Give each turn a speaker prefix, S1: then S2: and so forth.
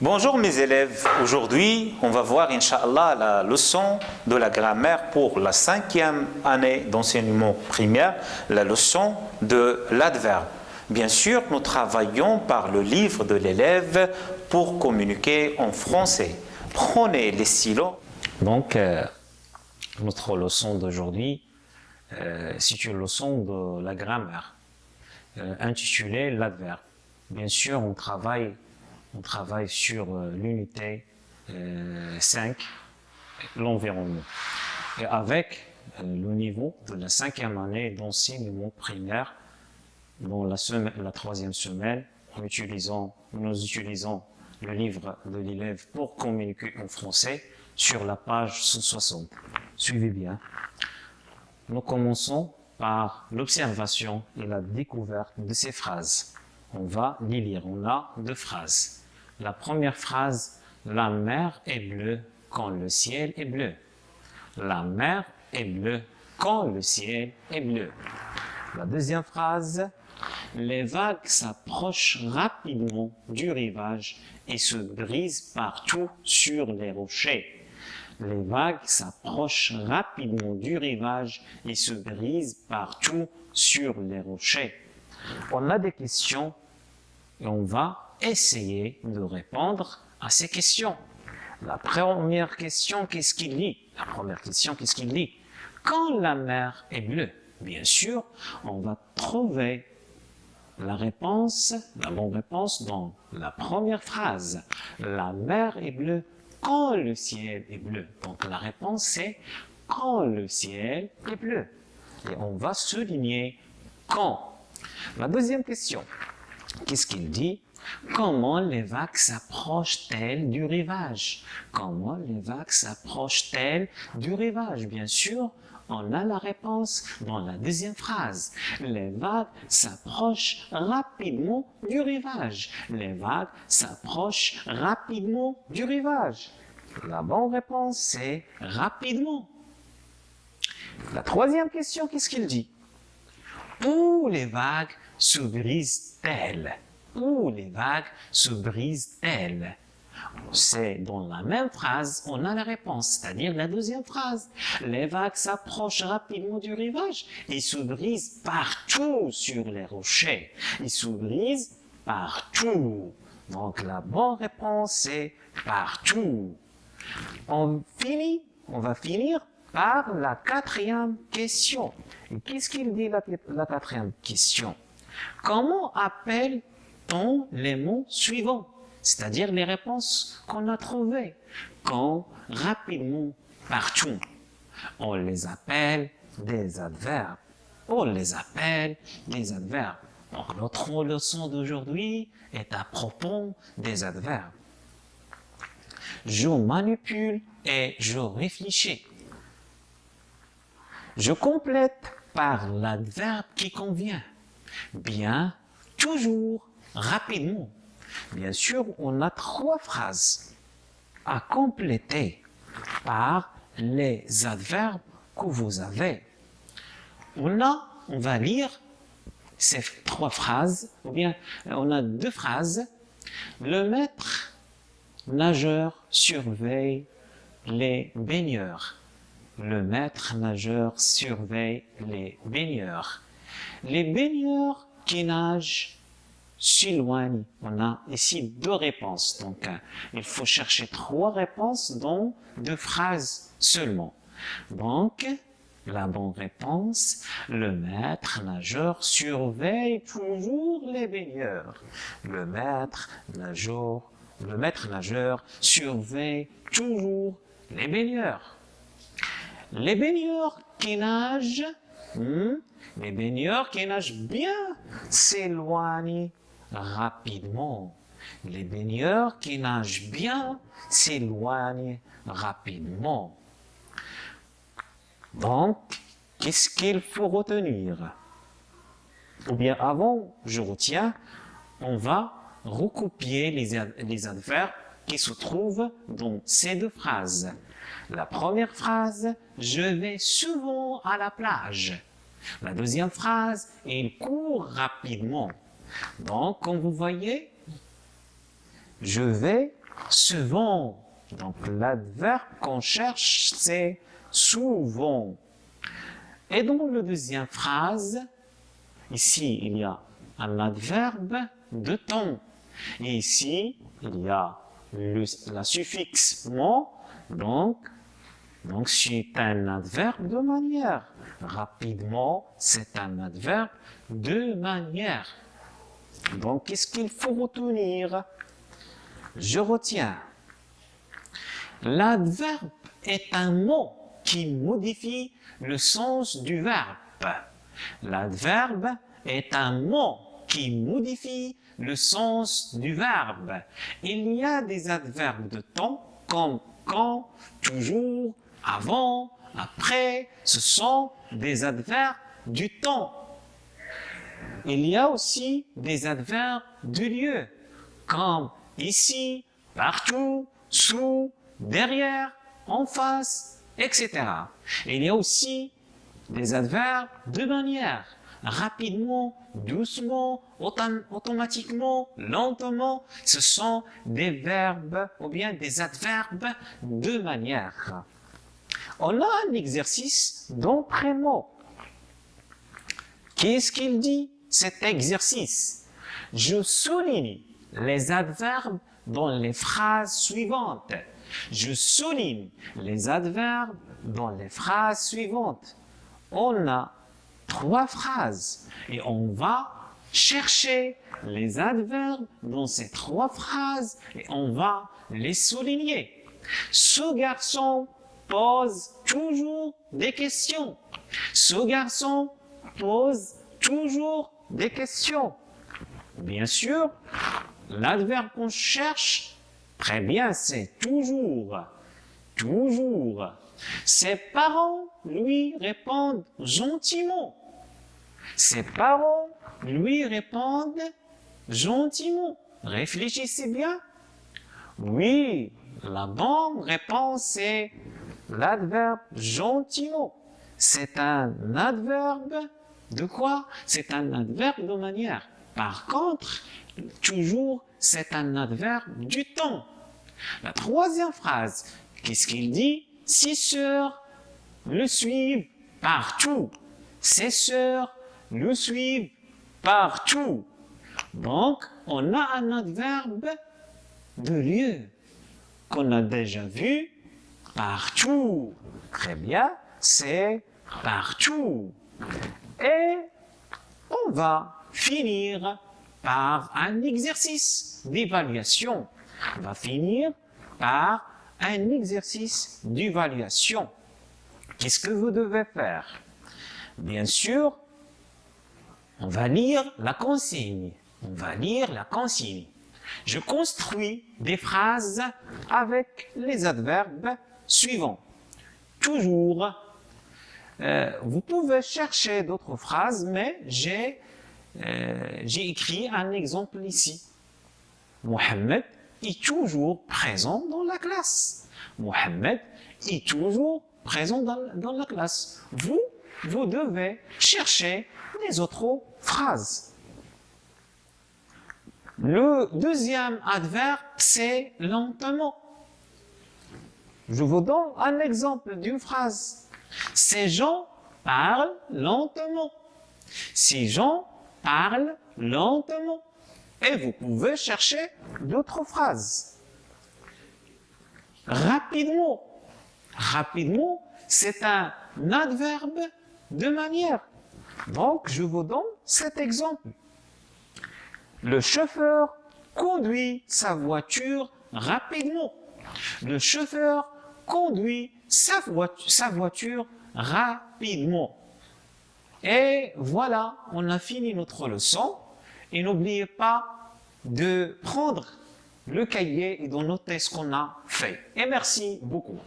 S1: Bonjour mes élèves, aujourd'hui on va voir Inch'Allah la leçon de la grammaire pour la cinquième année d'enseignement primaire, la leçon de l'adverbe. Bien sûr, nous travaillons par le livre de l'élève pour communiquer en français. Prenez les stylos.
S2: Donc, euh, notre leçon d'aujourd'hui, euh, c'est une leçon de la grammaire, euh, intitulée l'adverbe. Bien sûr, on travaille, on travaille sur euh, l'unité 5, l'environnement. Et avec le niveau de la cinquième année d'enseignement primaire, dans la, la troisième semaine, nous utilisons, nous utilisons le livre de l'élève pour communiquer en français sur la page 160. Suivez bien. Nous commençons par l'observation et la découverte de ces phrases. On va les lire. On a deux phrases. La première phrase, la mer est bleue quand le ciel est bleu. La mer est bleue quand le ciel est bleu. La deuxième phrase, les vagues s'approchent rapidement du rivage et se brisent partout sur les rochers. Les vagues s'approchent rapidement du rivage et se brisent partout sur les rochers. On a des questions et on va essayer de répondre à ces questions. La première question, qu'est-ce qu'il dit? La première question, qu'est-ce qu'il dit? Quand la mer est bleue, bien sûr, on va trouver la réponse, la bonne réponse dans la première phrase. La mer est bleue quand le ciel est bleu. Donc la réponse est quand le ciel est bleu. Et on va souligner quand. La deuxième question, qu'est-ce qu'il dit? Comment les vagues s'approchent-elles du rivage? Comment les vagues s'approchent-elles du rivage? Bien sûr, on a la réponse dans la deuxième phrase. Les vagues s'approchent rapidement du rivage. Les vagues s'approchent rapidement du rivage. La bonne réponse, c'est rapidement. La troisième question, qu'est-ce qu'il dit? Où les vagues se brisent-elles Où les vagues se brisent-elles c'est dans la même phrase, on a la réponse, c'est-à-dire la deuxième phrase. Les vagues s'approchent rapidement du rivage et se brisent partout sur les rochers. Ils se brisent partout. Donc la bonne réponse est partout. On finit, on va finir par la quatrième question. Qu'est-ce qu'il dit la, la quatrième question? Comment les mots suivants c'est-à-dire les réponses qu'on a trouvées, quand rapidement, partout. On les appelle des adverbes. On les appelle des adverbes. Donc notre leçon d'aujourd'hui est à propos des adverbes. Je manipule et je réfléchis. Je complète par l'adverbe qui convient. Bien, toujours, rapidement. Bien sûr, on a trois phrases à compléter par les adverbes que vous avez. On a, on va lire ces trois phrases, ou bien on a deux phrases. Le maître nageur surveille les baigneurs. Le maître nageur surveille les baigneurs. Les baigneurs qui nagent s'éloigne. On a ici deux réponses. Donc, euh, il faut chercher trois réponses dans deux phrases seulement. Donc, la bonne réponse, le maître nageur surveille toujours les baigneurs. Le maître nageur, le maître nageur surveille toujours les baigneurs. Les baigneurs qui nagent, hmm, les baigneurs qui nagent bien s'éloignent rapidement. Les baigneurs qui nagent bien s'éloignent rapidement. Donc, qu'est-ce qu'il faut retenir? Ou bien avant, je retiens, on va recopier les, les adverbes qui se trouvent dans ces deux phrases. La première phrase, je vais souvent à la plage. La deuxième phrase, il court rapidement. Donc, comme vous voyez, je vais souvent. Donc l'adverbe qu'on cherche, c'est souvent. Et dans la deuxième phrase, ici, il y a un adverbe de temps. Et ici, il y a le, la suffixe mon, donc, donc c'est un adverbe de manière. Rapidement, c'est un adverbe de manière. Donc, qu'est-ce qu'il faut retenir? Je retiens. L'adverbe est un mot qui modifie le sens du verbe. L'adverbe est un mot qui modifie le sens du verbe. Il y a des adverbes de temps comme quand, toujours, avant, après. Ce sont des adverbes du temps. Il y a aussi des adverbes de lieu comme ici, partout, sous, derrière, en face, etc. Il y a aussi des adverbes de manière rapidement, doucement, automatiquement, lentement. Ce sont des verbes ou bien des adverbes de manière. On a un exercice d'entraînement. Qu'est-ce qu'il dit? Cet exercice Je souligne les adverbes dans les phrases suivantes. Je souligne les adverbes dans les phrases suivantes. On a trois phrases et on va chercher les adverbes dans ces trois phrases et on va les souligner. Ce garçon pose toujours des questions. Ce garçon pose toujours des questions. Bien sûr, l'adverbe qu'on cherche, très bien, c'est toujours. Toujours. Ses parents lui répondent gentiment. Ses parents lui répondent gentiment. Réfléchissez bien. Oui, la bonne réponse est l'adverbe gentiment. C'est un adverbe de quoi C'est un adverbe de manière? Par contre, toujours, c'est un adverbe du temps. La troisième phrase, qu'est-ce qu'il dit? Ses sœurs le suivent partout. Ses sœurs le suivent partout. Donc, on a un adverbe de lieu qu'on a déjà vu partout. Très bien, c'est partout. Et on va finir par un exercice d'évaluation. On va finir par un exercice d'évaluation. Qu'est-ce que vous devez faire? Bien sûr, on va lire la consigne. On va lire la consigne. Je construis des phrases avec les adverbes suivants. Toujours. Euh, vous pouvez chercher d'autres phrases, mais j'ai euh, écrit un exemple ici. Mohamed est toujours présent dans la classe. Mohamed est toujours présent dans, dans la classe. Vous, vous devez chercher les autres phrases. Le deuxième adverbe, c'est lentement. Je vous donne un exemple d'une phrase. Ces gens parlent lentement. Ces gens parlent lentement. Et vous pouvez chercher d'autres phrases. Rapidement. Rapidement, c'est un adverbe de manière. Donc, je vous donne cet exemple. Le chauffeur conduit sa voiture rapidement. Le chauffeur conduit sa voiture, rapidement. Et voilà, on a fini notre leçon. Et n'oubliez pas de prendre le cahier et de noter ce qu'on a fait. Et merci beaucoup.